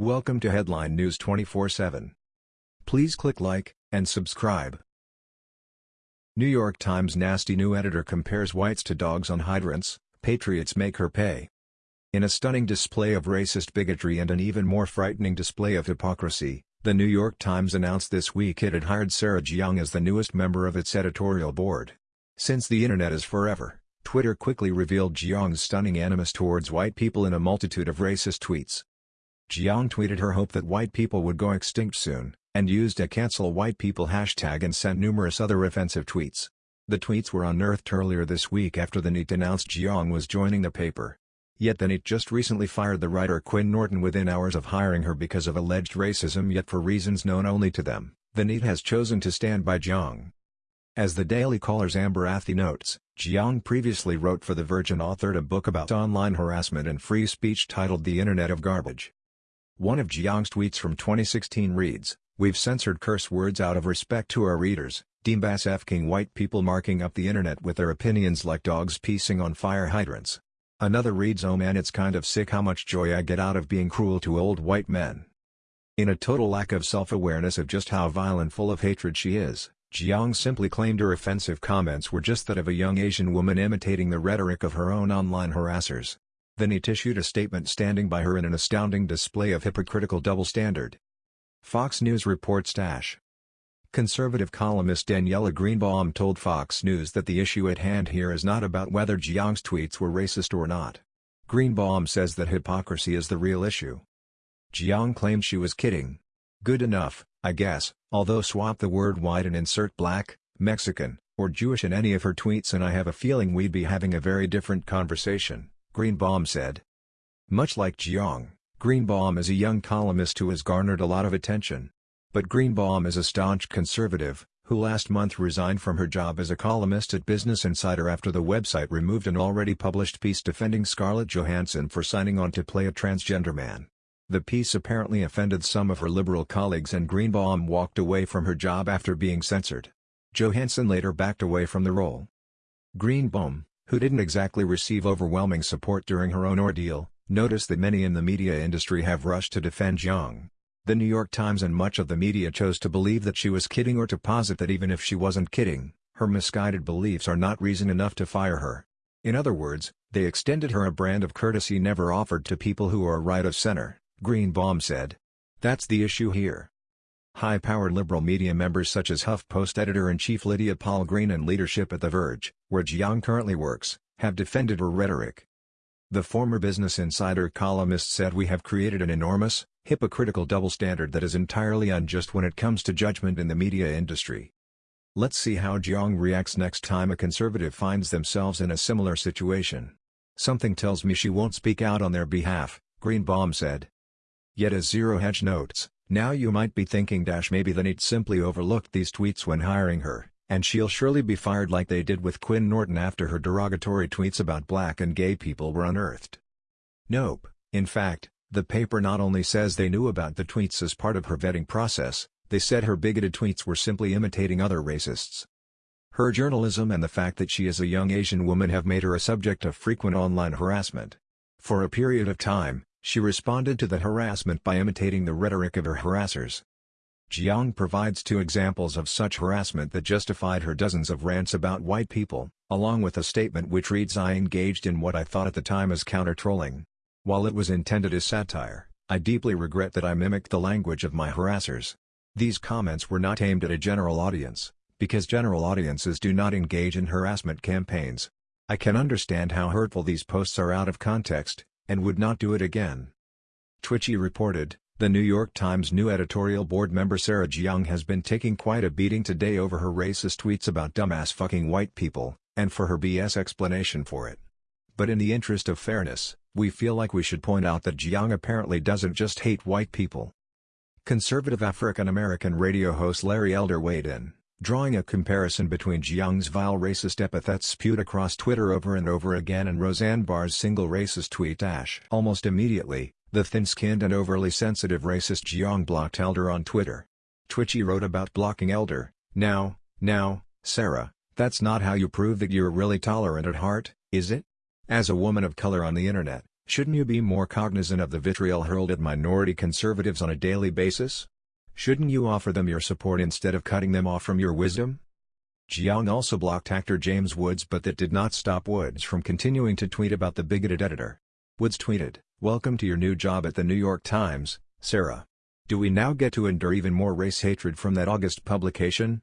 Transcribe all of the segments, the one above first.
Welcome to Headline News 24/7. Please click like and subscribe. New York Times nasty new editor compares whites to dogs on hydrants, patriots make her pay. In a stunning display of racist bigotry and an even more frightening display of hypocrisy, the New York Times announced this week it had hired Sarah Jeong as the newest member of its editorial board. Since the internet is forever, Twitter quickly revealed Jeong's stunning animus towards white people in a multitude of racist tweets. Jeong tweeted her hope that white people would go extinct soon, and used a cancel white people hashtag and sent numerous other offensive tweets. The tweets were unearthed earlier this week after the NYT announced Jiang was joining the paper. Yet the NYT just recently fired the writer Quinn Norton within hours of hiring her because of alleged racism yet for reasons known only to them, the NYT has chosen to stand by Jiang. As the Daily Caller's Amber Athey notes, Jiang previously wrote for The Verge authored a book about online harassment and free speech titled The Internet of Garbage. One of Jeong's tweets from 2016 reads, We've censored curse words out of respect to our readers, Deembass F-king white people marking up the internet with their opinions like dogs pissing on fire hydrants. Another reads oh man it's kind of sick how much joy I get out of being cruel to old white men. In a total lack of self-awareness of just how vile and full of hatred she is, Jeong simply claimed her offensive comments were just that of a young Asian woman imitating the rhetoric of her own online harassers. Then he issued a statement standing by her in an astounding display of hypocritical double standard. Fox News reports Dash. Conservative columnist Daniella Greenbaum told Fox News that the issue at hand here is not about whether Jeong's tweets were racist or not. Greenbaum says that hypocrisy is the real issue. Jeong claimed she was kidding. Good enough, I guess, although swap the word white and insert black, Mexican, or Jewish in any of her tweets and I have a feeling we'd be having a very different conversation. Greenbaum said. Much like Jeong, Greenbaum is a young columnist who has garnered a lot of attention. But Greenbaum is a staunch conservative, who last month resigned from her job as a columnist at Business Insider after the website removed an already published piece defending Scarlett Johansson for signing on to play a transgender man. The piece apparently offended some of her liberal colleagues and Greenbaum walked away from her job after being censored. Johansson later backed away from the role. Greenbaum, who didn't exactly receive overwhelming support during her own ordeal, noticed that many in the media industry have rushed to defend Jeong. The New York Times and much of the media chose to believe that she was kidding or to posit that even if she wasn't kidding, her misguided beliefs are not reason enough to fire her. In other words, they extended her a brand of courtesy never offered to people who are right of center, Greenbaum said. That's the issue here. High-powered liberal media members such as HuffPost editor-in-chief Lydia Polgreen and leadership at The Verge, where Jeong currently works, have defended her rhetoric. The former Business Insider columnist said we have created an enormous, hypocritical double standard that is entirely unjust when it comes to judgment in the media industry. Let's see how Jeong reacts next time a conservative finds themselves in a similar situation. Something tells me she won't speak out on their behalf, Greenbaum said. Yet as Zero Hedge notes, now you might be thinking dash maybe the NYT simply overlooked these tweets when hiring her, and she'll surely be fired like they did with Quinn Norton after her derogatory tweets about black and gay people were unearthed. Nope, in fact, the paper not only says they knew about the tweets as part of her vetting process, they said her bigoted tweets were simply imitating other racists. Her journalism and the fact that she is a young Asian woman have made her a subject of frequent online harassment. For a period of time, she responded to the harassment by imitating the rhetoric of her harassers. Jeong provides two examples of such harassment that justified her dozens of rants about white people, along with a statement which reads I engaged in what I thought at the time as counter-trolling. While it was intended as satire, I deeply regret that I mimicked the language of my harassers. These comments were not aimed at a general audience, because general audiences do not engage in harassment campaigns. I can understand how hurtful these posts are out of context, and would not do it again. Twitchy reported, the New York Times new editorial board member Sarah Jeong has been taking quite a beating today over her racist tweets about dumbass fucking white people, and for her BS explanation for it. But in the interest of fairness, we feel like we should point out that Jeong apparently doesn't just hate white people. Conservative African American radio host Larry Elder weighed in drawing a comparison between Jeong's vile racist epithets spewed across Twitter over and over again and Roseanne Barr's single racist tweet Ash. Almost immediately, the thin-skinned and overly sensitive racist Jeong blocked Elder on Twitter. Twitchy wrote about blocking Elder, now, now, Sarah, that's not how you prove that you're really tolerant at heart, is it? As a woman of color on the internet, Shouldn't you be more cognizant of the vitriol hurled at minority conservatives on a daily basis? Shouldn't you offer them your support instead of cutting them off from your wisdom? Jiang also blocked actor James Woods but that did not stop Woods from continuing to tweet about the bigoted editor. Woods tweeted, Welcome to your new job at the New York Times, Sarah. Do we now get to endure even more race hatred from that August publication?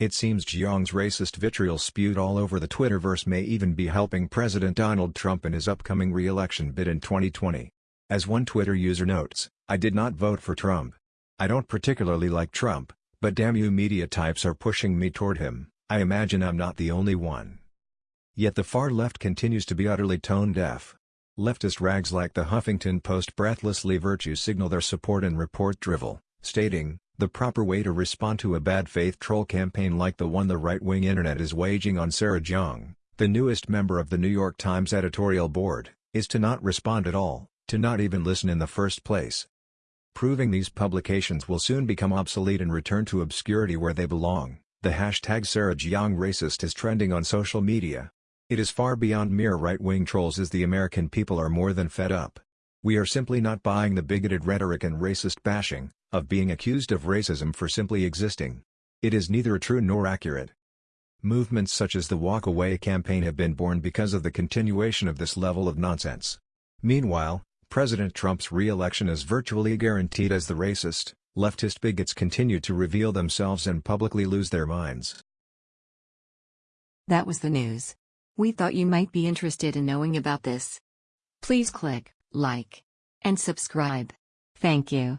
It seems Jiang's racist vitriol spewed all over the Twitterverse may even be helping President Donald Trump in his upcoming re-election bid in 2020. As one Twitter user notes, I did not vote for Trump. I don't particularly like Trump, but damn you media types are pushing me toward him, I imagine I'm not the only one. Yet the far left continues to be utterly tone-deaf. Leftist rags like the Huffington Post breathlessly virtue signal their support and report drivel, stating, the proper way to respond to a bad faith troll campaign like the one the right-wing internet is waging on Sarah Jiang, the newest member of the New York Times editorial board, is to not respond at all, to not even listen in the first place. Proving these publications will soon become obsolete and return to obscurity where they belong, the hashtag Sarah Jiang racist is trending on social media. It is far beyond mere right-wing trolls as the American people are more than fed up. We are simply not buying the bigoted rhetoric and racist bashing, of being accused of racism for simply existing. It is neither true nor accurate. Movements such as the Walk Away campaign have been born because of the continuation of this level of nonsense. Meanwhile, President Trump's re-election is virtually guaranteed as the racist, leftist bigots continue to reveal themselves and publicly lose their minds. That was the news. We thought you might be interested in knowing about this. Please click like and subscribe. Thank you.